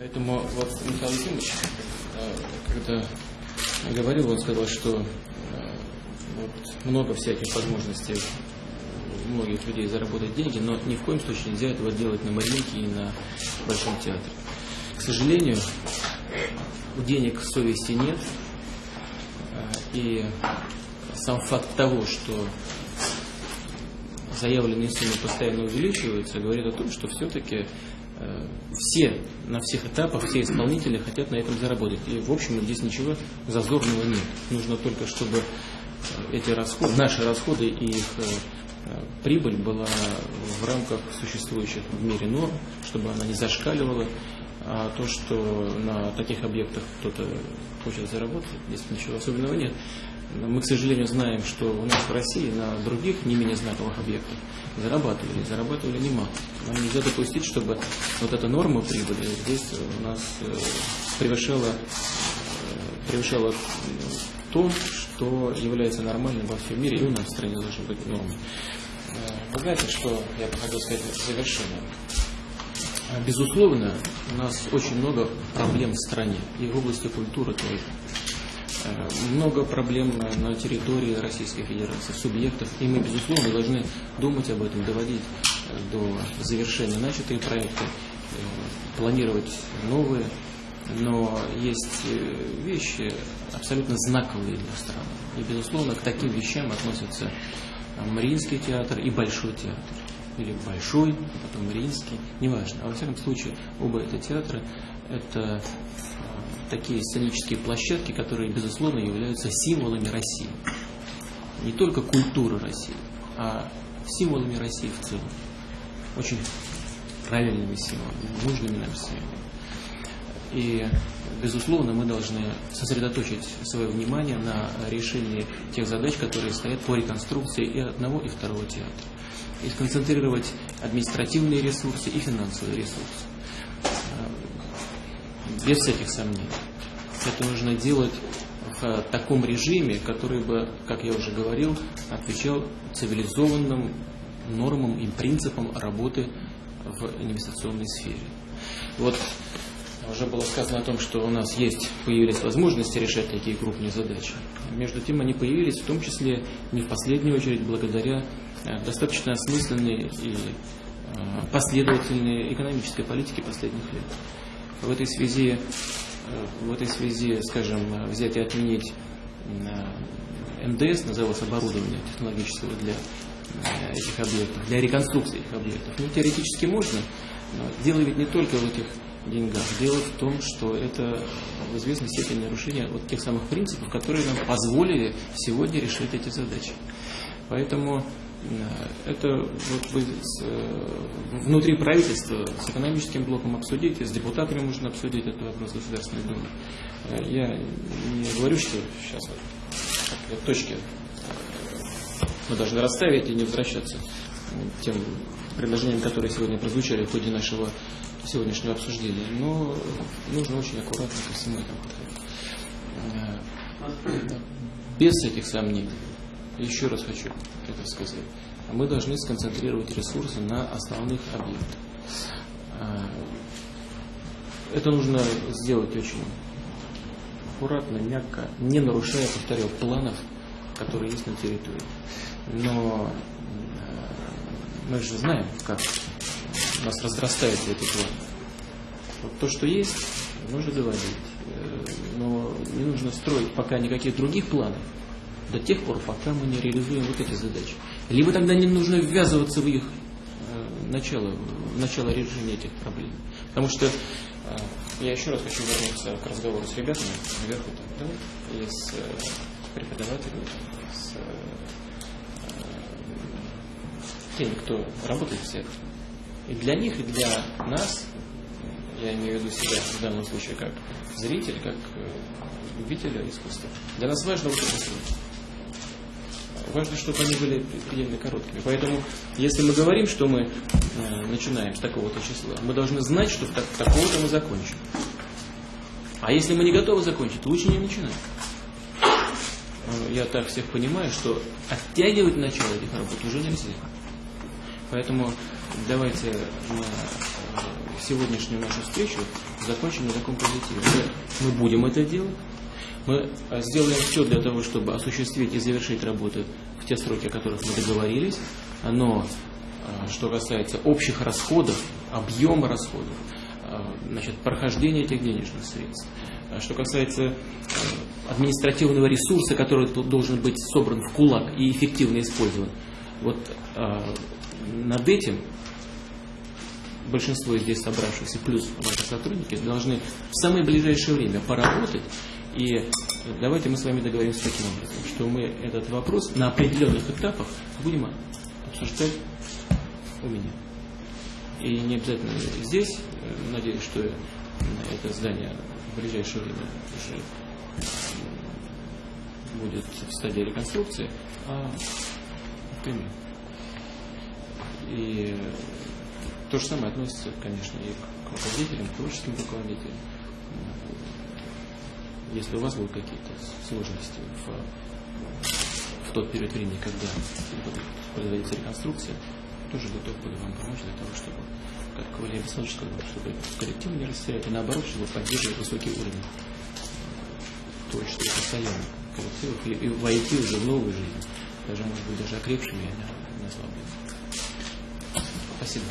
Поэтому вот Михаил Ефимович, э, когда говорил, он сказал, что э, вот много всяких возможностей у многих людей заработать деньги, но ни в коем случае нельзя этого делать на Мариинке и на Большом театре. К сожалению, у денег совести нет, э, и сам факт того, что заявленные суммы постоянно увеличиваются, говорит о том, что все-таки все на всех этапах, все исполнители хотят на этом заработать. И, в общем, здесь ничего зазорного нет. Нужно только, чтобы э, эти расходы, наши расходы и их э, прибыль была в рамках существующих в мире норм, чтобы она не зашкаливала. А то, что на таких объектах кто-то хочет заработать, здесь ничего особенного нет. Мы, к сожалению, знаем, что у нас в России на других не менее знаковых объектах зарабатывали, зарабатывали немало. Нам нельзя допустить, чтобы вот эта норма прибыли здесь у нас э, превышала, э, превышала то, что является нормальным во всем мире, и у нас в стране должны быть нормы. Э, вы знаете, что я бы хотел сказать в завершение? Безусловно, у нас очень много проблем в стране, и в области культуры тоже. Э, много проблем на территории Российской Федерации, субъектов, и мы, безусловно, должны думать об этом, доводить э, до завершения начатые проекты, э, планировать новые, но есть вещи абсолютно знаковые для страны. И, безусловно, к таким вещам относятся Мариинский театр и Большой театр. Или Большой, потом Мариинский, неважно. А во всяком случае, оба это театры – это такие сценические площадки, которые, безусловно, являются символами России. Не только культуры России, а символами России в целом. Очень правильными символами, нужными нам символами. И, безусловно, мы должны сосредоточить свое внимание на решении тех задач, которые стоят по реконструкции и одного, и второго театра. И сконцентрировать административные ресурсы и финансовые ресурсы без всяких сомнений. Это нужно делать в таком режиме, который бы, как я уже говорил, отвечал цивилизованным нормам и принципам работы в инвестиционной сфере. Вот уже было сказано о том, что у нас есть, появились возможности решать такие крупные задачи. Между тем они появились в том числе не в последнюю очередь благодаря э, достаточно осмысленной и э, последовательной экономической политике последних лет. В этой связи, э, в этой связи, скажем, взять и отменить э, МДС, называлось оборудование технологического для этих объектов, для реконструкции этих объектов. Ну, теоретически можно, но дело ведь не только в этих деньгах. Дело в том, что это в известной степени нарушение вот тех самых принципов, которые нам позволили сегодня решить эти задачи. Поэтому Э, это вот вы с, э, внутри правительства с экономическим блоком обсудите, с депутатами можно обсудить этот вопрос Государственной Думы. Э, я не говорю, что сейчас вот, точки мы должны расставить и не возвращаться тем предложениям, которые сегодня прозвучали в ходе нашего сегодняшнего обсуждения. Но нужно очень аккуратно ко всему этому подходить. Без этих сомнений еще раз хочу это сказать, мы должны сконцентрировать ресурсы на основных объектах. А, это нужно сделать очень аккуратно, мягко, не нарушая, повторяю, планов, которые есть на территории. Но мы же знаем, как нас разрастаются эти планы. Вот то, что есть, нужно доводить. Э, но не нужно строить пока никаких других планов, до тех пор, пока мы не реализуем вот эти задачи. Либо тогда не нужно ввязываться в их э, начало, в начало решения этих проблем. Потому что э, я еще раз хочу вернуться к разговору с ребятами наверху, там, да, и с преподавателями, с теми, кто работает в секторе. И для них, и для нас, я имею в виду себя в данном случае как зритель, как э, любителя искусства, для нас важно вот это слово. Важно, чтобы они были предельно короткими. Поэтому, если мы говорим, что мы э, начинаем с такого-то числа, мы должны знать, что так, такого-то мы закончим. А если мы не готовы закончить, лучше не начинать. Я так всех понимаю, что оттягивать начало этих работ уже нельзя. Поэтому давайте на сегодняшнюю нашу встречу закончим на таком позитиве. Мы, мы будем это делать. Мы а, сделаем все для того, чтобы осуществить и завершить работы в те сроки, о которых мы договорились. Но а, что касается общих расходов, объема расходов, значит, прохождения этих денежных средств, что касается административного ресурса, который должен быть собран в кулак и эффективно использован, вот над этим большинство здесь собравшихся, плюс ваши сотрудники, должны в самое ближайшее время поработать. И давайте мы с вами договоримся таким образом, что мы этот вопрос на определенных этапах будем обсуждать у меня. И не обязательно здесь. Надеюсь, что это здание в ближайшее время уже будет в стадии реконструкции, а Кремле. И то же самое относится, конечно, и к руководителям, к творческим руководителям. Если у вас будут какие-то сложности в, в тот период времени, когда производится реконструкция, тоже готов буду вам помочь для того, чтобы, как Валерий Александрович сказал, чтобы коллектив не растерять, и наоборот, чтобы поддерживать высокий уровень творчества постоянно коллективов и, и войти уже в новую жизнь, даже, может быть, даже окрепшими, я назвал бы. Спасибо.